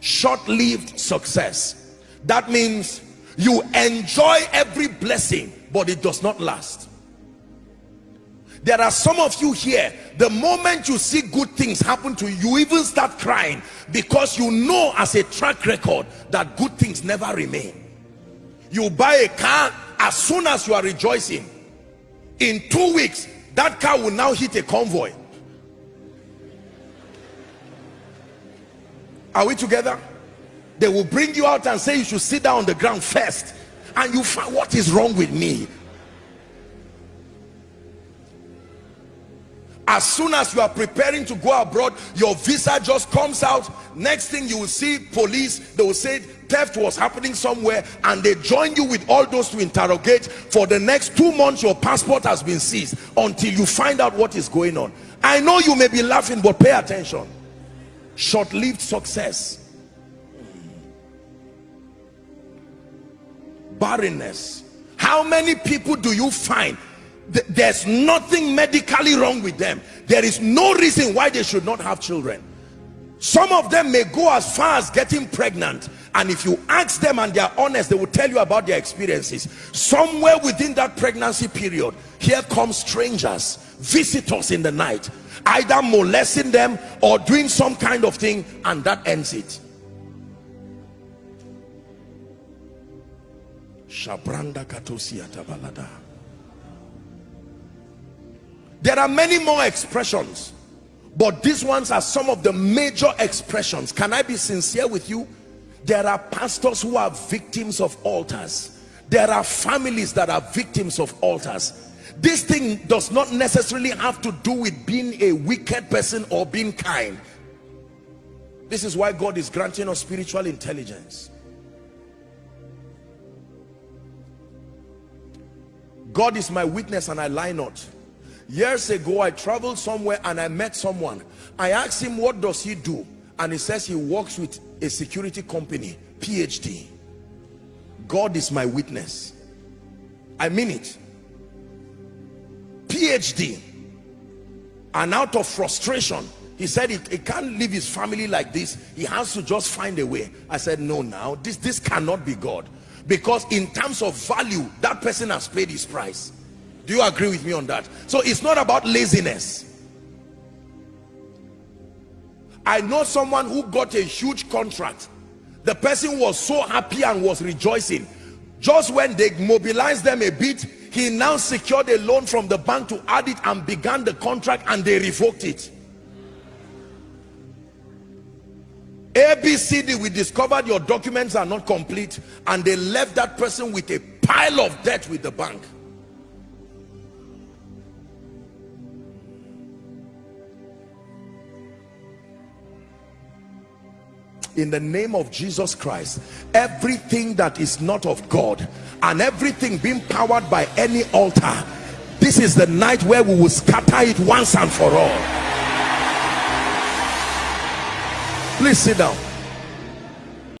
short-lived success. That means you enjoy every blessing but it does not last. There are some of you here the moment you see good things happen to you you even start crying because you know as a track record that good things never remain. You buy a car as soon as you are rejoicing. In two weeks that car will now hit a convoy are we together? They will bring you out and say you should sit down on the ground first and you find what is wrong with me. As soon as you are preparing to go abroad your visa just comes out. Next thing you will see police they will say theft was happening somewhere and they join you with all those to interrogate. For the next two months your passport has been seized until you find out what is going on. I know you may be laughing but pay attention short-lived success. Barrenness. How many people do you find? There's nothing medically wrong with them. There is no reason why they should not have children. Some of them may go as far as getting pregnant and if you ask them and they are honest they will tell you about their experiences. Somewhere within that pregnancy period here come strangers visitors in the night either molesting them or doing some kind of thing and that ends it Shabranda. There are many more expressions, but these ones are some of the major expressions. Can I be sincere with you? There are pastors who are victims of altars. There are families that are victims of altars. This thing does not necessarily have to do with being a wicked person or being kind. This is why God is granting us spiritual intelligence. God is my witness and I lie not. Years ago i traveled somewhere and i met someone. I asked him what does he do? And he says he works with a security company phd god is my witness. I mean it phd and out of frustration he said he, he, can't leave his family like this. He has to just find a way. I said no now this this cannot be god because in terms of value that person has paid his price. Do you agree with me on that? So it's not about laziness. I know someone who got a huge contract. The person was so happy and was rejoicing. Just when they mobilized them a bit he now secured a loan from the bank to add it and began the contract and they revoked it ABCD, we discovered your documents are not complete and they left that person with a pile of debt with the bank. In the name of Jesus Christ everything that is not of God and everything being powered by any altar this is the night where we will scatter it once and for all. Please sit down